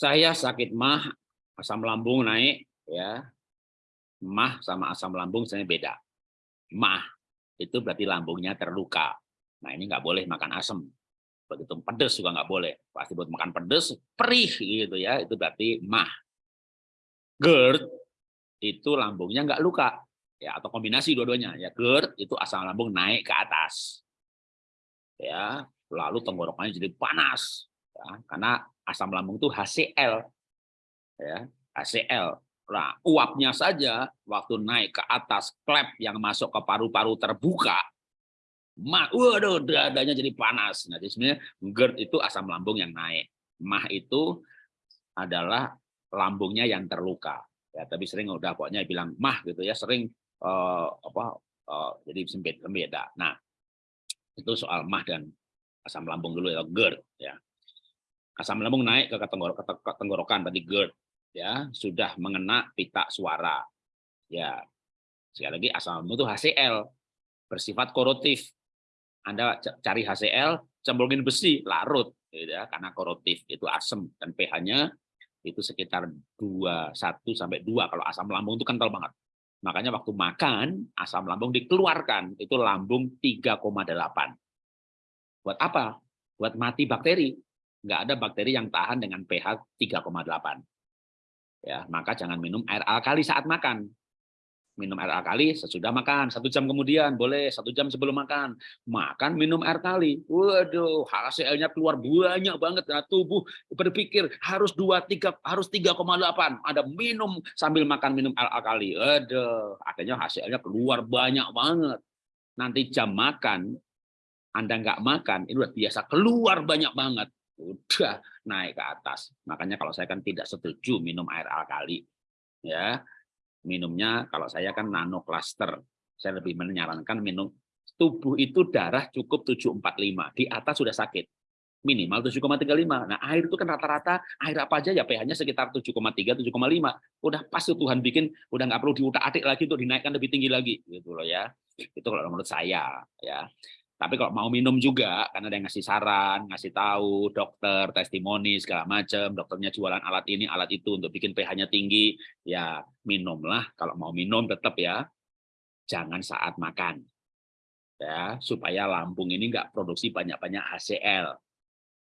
Saya sakit mah, asam lambung naik, ya. Mah sama asam lambung saya beda. Mah itu berarti lambungnya terluka. Nah ini nggak boleh makan asam. Begitu pedes juga nggak boleh. Pasti buat makan pedes, perih gitu ya. Itu berarti mah. GERD itu lambungnya nggak luka ya atau kombinasi dua-duanya ya GERD itu asam lambung naik ke atas ya lalu tenggorokannya jadi panas ya, karena asam lambung itu HCl ya HCl nah uapnya saja waktu naik ke atas klep yang masuk ke paru-paru terbuka mah waduh dadanya jadi panas. Nah jadi sebenarnya GERD itu asam lambung yang naik. Mah itu adalah lambungnya yang terluka. Ya tapi sering udah pokoknya bilang mah gitu ya sering uh, apa uh, jadi sempit beda nah itu soal mah dan asam lambung dulu ya GERD ya asam lambung naik ke tenggorokan tadi GERD ya sudah mengena pita suara ya sekali lagi asam lambung itu HCl bersifat korotif anda cari HCl cemplungin besi larut gitu ya karena korotif itu asam dan pH-nya itu sekitar 21 sampai 2 kalau asam lambung itu kental banget. Makanya waktu makan asam lambung dikeluarkan itu lambung 3,8. Buat apa? Buat mati bakteri. Enggak ada bakteri yang tahan dengan pH 3,8. Ya, maka jangan minum air alkali saat makan. Minum air alkali sesudah makan satu jam kemudian boleh satu jam sebelum makan. Makan minum air kali waduh HCl-nya keluar banyak banget. Nah, tubuh berpikir harus dua tiga harus 3,8 ada minum sambil makan minum air alkali. Aduh akhirnya HCl-nya keluar banyak banget. Nanti jam makan anda nggak makan itu biasa keluar banyak banget udah naik ke atas. Makanya kalau saya kan tidak setuju minum air alkali ya. Minumnya kalau saya kan nano cluster. Saya lebih menyarankan minum tubuh itu darah cukup 745 di atas sudah sakit. Minimal 7,35 nah air itu kan rata-rata air apa aja ya pH-nya sekitar 7,3 7,5 udah pas tuh Tuhan bikin udah nggak perlu diutak-atik lagi untuk dinaikkan lebih tinggi lagi gitu loh ya. Itu kalau menurut saya ya tapi kalau mau minum juga, karena ada yang ngasih saran, ngasih tahu, dokter, testimoni, segala macam, dokternya jualan alat ini, alat itu untuk bikin pH-nya tinggi, ya minumlah. Kalau mau minum tetap ya, jangan saat makan. ya Supaya lambung ini nggak produksi banyak-banyak HCl.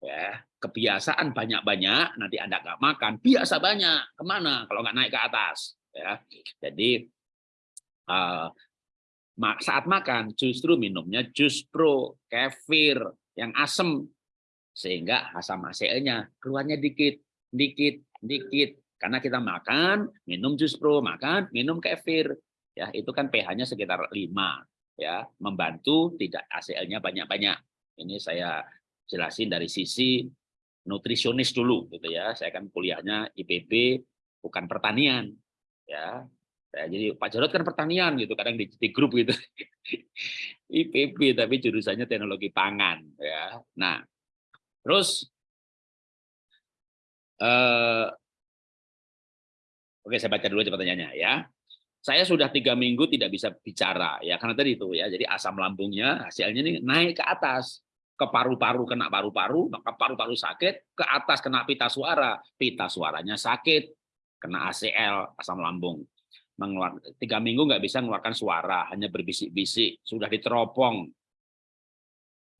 Ya, kebiasaan banyak-banyak, nanti Anda nggak makan, biasa banyak. Ke mana kalau nggak naik ke atas? ya Jadi, uh, saat makan justru minumnya jus pro, kefir yang asam sehingga asam ACL-nya keluarnya dikit, dikit, dikit. Karena kita makan, minum jus pro, makan, minum kefir. Ya, itu kan pH-nya sekitar 5 ya, membantu tidak ACL-nya banyak-banyak. Ini saya jelasin dari sisi nutrisionis dulu gitu ya. Saya kan kuliahnya IPB bukan pertanian ya Ya, jadi Pak Jarod kan pertanian gitu, kadang di, di grup gitu. IPB tapi jurusannya teknologi pangan ya. Nah, terus eh, Oke, saya baca dulu pertanyaannya ya. Saya sudah tiga minggu tidak bisa bicara ya karena tadi itu ya. Jadi asam lambungnya hasilnya ini naik ke atas ke paru-paru kena paru-paru, maka paru-paru sakit, ke atas kena pita suara, pita suaranya sakit, kena ACL, asam lambung mengeluarkan tiga minggu nggak bisa mengeluarkan suara hanya berbisik-bisik sudah diteropong.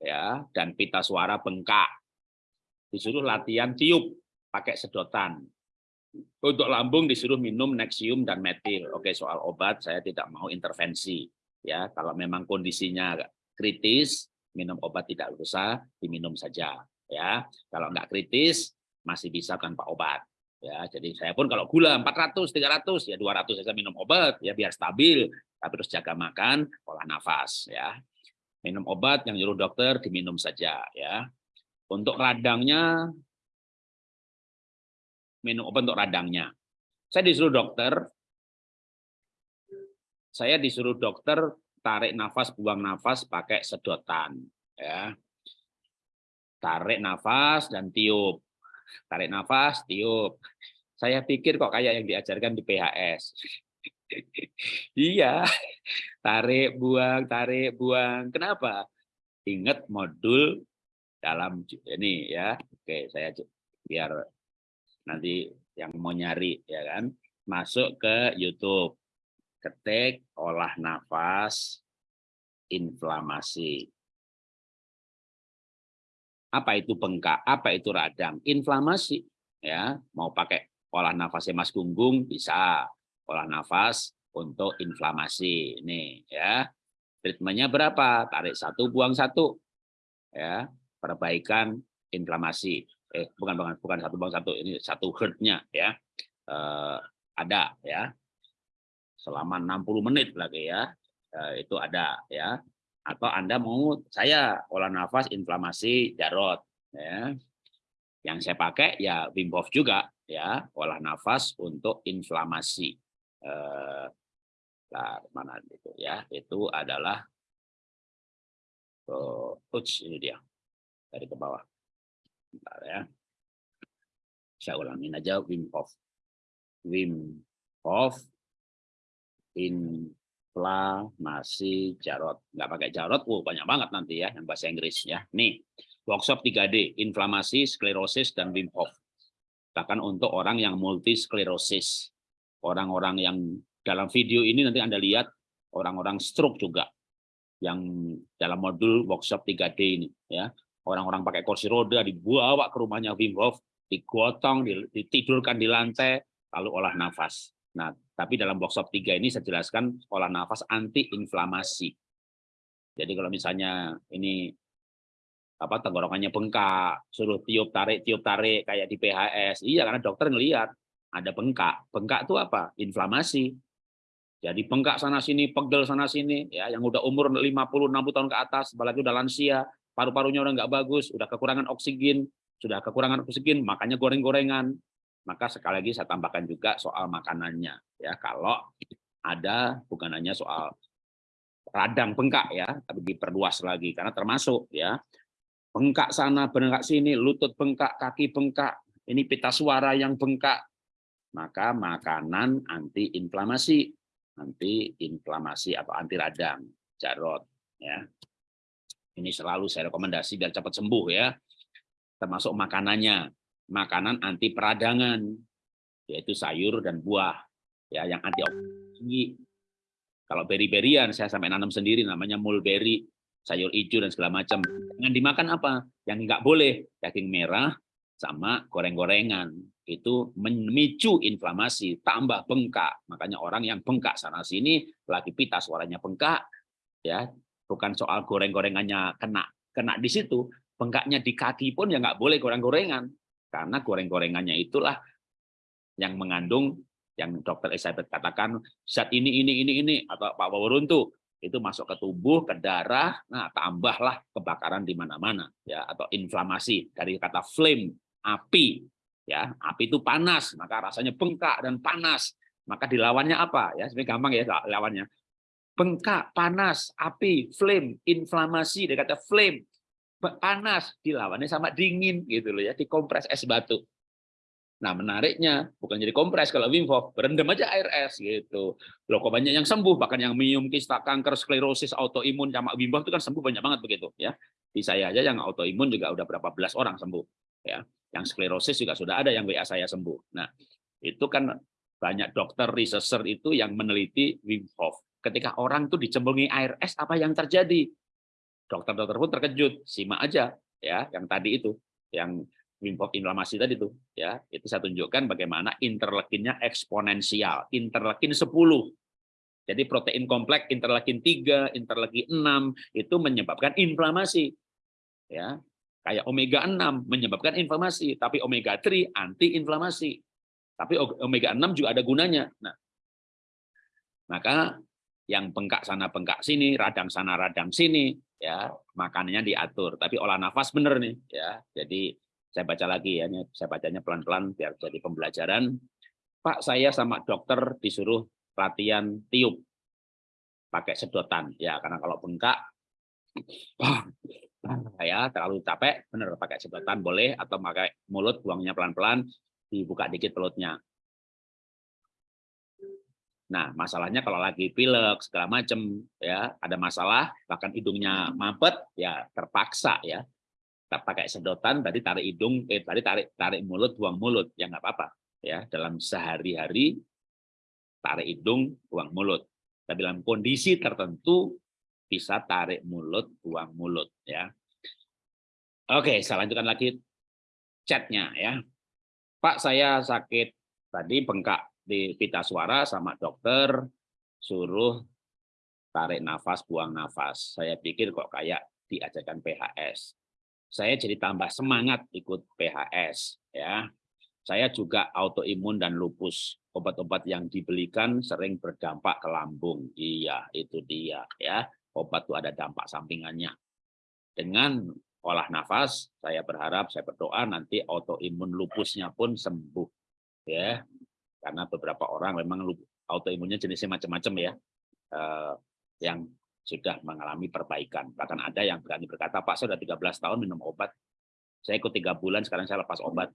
Ya dan pita suara bengkak. Disuruh latihan tiup pakai sedotan. Untuk lambung disuruh minum nexium dan metil. Oke soal obat saya tidak mau intervensi. Ya kalau memang kondisinya kritis minum obat tidak usah diminum saja. Ya kalau nggak kritis masih bisa tanpa obat ya jadi saya pun kalau gula 400 300 ya 200 saya minum obat ya biar stabil. Tapi terus jaga makan olah nafas ya. Minum obat yang nyuruh dokter diminum saja ya. Untuk radangnya minum obat untuk radangnya. Saya disuruh dokter saya disuruh dokter tarik nafas buang nafas pakai sedotan ya. Tarik nafas dan tiup Tarik nafas, tiup. Saya pikir kok kayak yang diajarkan di PHS. iya, tarik, buang, tarik, buang. Kenapa? Ingat modul dalam ini ya. Oke, saya biar nanti yang mau nyari ya kan masuk ke YouTube ketik olah nafas inflamasi apa itu bengkak? Apa itu radang? Inflamasi ya. Mau pakai olah nafasnya Mas Gunggung bisa. Olah nafas untuk inflamasi ini ya. Treatmentnya berapa? Tarik satu buang satu ya. Perbaikan inflamasi. Eh bukan bukan bukan satu buang satu. Ini satu herdnya ya. Eh, ada ya. Selama 60 menit lagi ya. Eh, itu ada ya atau anda mau saya olah nafas inflamasi jarot ya. Yang saya pakai ya Wim Hof juga ya olah nafas untuk inflamasi. Eh, nah, mana itu ya itu adalah oh, ini dia dari ke bawah. Bentar ya. Saya ulangin aja Wim Hof. Wim Hof inflamasi jarot nggak pakai jarot oh banyak banget nanti ya yang bahasa Inggris ya nih workshop 3D, inflamasi, sklerosis, dan Wim Hof. Bahkan untuk orang yang multisklerosis. Orang-orang yang dalam video ini nanti Anda lihat, orang-orang stroke juga. Yang dalam modul workshop 3D ini. ya Orang-orang pakai kursi roda, dibawa ke rumahnya Wim Hof, digotong, ditidurkan di lantai, lalu olah nafas. Nah, tapi dalam workshop 3 ini saya jelaskan olah nafas anti-inflamasi. Jadi kalau misalnya ini apa tenggorokannya bengkak, suruh tiup tarik tiup tarik kayak di PHS. Iya karena dokter ngelihat ada bengkak. Bengkak itu apa? Inflamasi. Jadi bengkak sana sini, pegel sana sini ya yang udah umur 50 60 tahun ke atas, apalagi udah lansia, paru-parunya udah nggak bagus, udah kekurangan oksigen, sudah kekurangan oksigen, makanya goreng-gorengan. Maka sekali lagi saya tambahkan juga soal makanannya ya. Kalau ada bukan hanya soal radang bengkak ya, tapi diperluas lagi karena termasuk ya bengkak sana, bengkak sini, lutut bengkak, kaki bengkak, ini pita suara yang bengkak, maka makanan anti inflamasi, anti inflamasi atau anti radang, jarot ya. Ini selalu saya rekomendasi biar cepat sembuh ya. Termasuk makanannya, makanan anti peradangan, yaitu sayur dan buah ya yang anti tinggi. Kalau beri-berian saya sampai nanam sendiri namanya mulberry sayur hijau dan segala macam. Jangan dimakan apa? Yang nggak boleh daging merah sama goreng-gorengan. Itu memicu inflamasi, tambah bengkak. Makanya orang yang bengkak sana sini lagi pita suaranya bengkak ya, bukan soal goreng-gorengannya kena kena di situ, bengkaknya di kaki pun ya nggak boleh goreng-gorengan. Karena goreng-gorengannya itulah yang mengandung yang dokter Elizabeth katakan zat ini ini ini ini atau Pak Waworuntu itu masuk ke tubuh, ke darah, nah tambahlah kebakaran di mana-mana ya atau inflamasi dari kata flame, api. Ya, api itu panas, maka rasanya bengkak dan panas. Maka dilawannya apa? Ya, sebenarnya gampang ya lawannya. Bengkak, panas, api, flame, inflamasi dari kata flame, panas dilawannya sama dingin gitu loh ya, dikompres es batu. Nah, menariknya bukan jadi kompres kalau Wim Hof, berendam aja air es gitu. Loh kok banyak yang sembuh, bahkan yang minum kista kanker, sklerosis, autoimun sama Wim Hof itu kan sembuh banyak banget begitu ya. Di saya aja yang autoimun juga udah berapa belas orang sembuh ya. Yang sklerosis juga sudah ada yang WA saya sembuh. Nah, itu kan banyak dokter researcher itu yang meneliti Wim Hof. Ketika orang tuh dicemplungi air es, apa yang terjadi? Dokter-dokter pun terkejut, simak aja ya yang tadi itu, yang Wim inflamasi tadi tuh ya. Itu saya tunjukkan bagaimana interleukinnya eksponensial interleukin 10 jadi protein kompleks interleukin 3 interleukin 6 itu menyebabkan inflamasi ya. Kayak omega 6 menyebabkan inflamasi tapi omega 3 anti inflamasi. Tapi omega 6 juga ada gunanya. Nah. Maka yang bengkak sana bengkak sini radang sana radang sini ya makanannya diatur tapi olah nafas bener nih ya jadi saya baca lagi ya, saya bacanya pelan-pelan biar jadi pembelajaran. Pak, saya sama dokter disuruh latihan tiup pakai sedotan. Ya, karena kalau bengkak, ya terlalu capek, benar pakai sedotan boleh atau pakai mulut buangnya pelan-pelan, dibuka dikit pelutnya. Nah, masalahnya kalau lagi pilek segala macam ya, ada masalah, bahkan hidungnya mampet, ya terpaksa ya. Tak pakai sedotan tadi tarik hidung eh tadi tarik tarik mulut buang mulut. Ya nggak apa-apa ya. Dalam sehari-hari tarik hidung buang mulut. Tapi dalam kondisi tertentu bisa tarik mulut buang mulut ya. Oke saya lanjutkan lagi chatnya ya. Pak saya sakit tadi bengkak di pita suara sama dokter suruh tarik nafas buang nafas saya pikir kok kayak diajarkan PHS saya jadi tambah semangat ikut PHS ya. Saya juga autoimun dan lupus. Obat-obat yang dibelikan sering berdampak ke lambung. Iya, itu dia ya. Obat itu ada dampak sampingannya. Dengan olah nafas, saya berharap, saya berdoa nanti autoimun lupusnya pun sembuh ya. Karena beberapa orang memang autoimunnya jenisnya macam-macam ya. Eh, yang sudah mengalami perbaikan. Bahkan ada yang berani berkata, Pak, saya sudah 13 tahun minum obat. Saya ikut tiga bulan, sekarang saya lepas obat.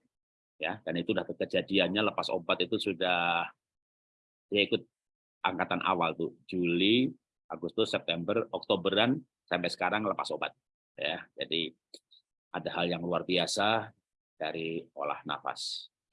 ya Dan itu sudah kejadiannya lepas obat itu sudah, dia ikut angkatan awal tuh, Juli, Agustus, September, Oktoberan, sampai sekarang lepas obat. ya Jadi ada hal yang luar biasa dari olah nafas.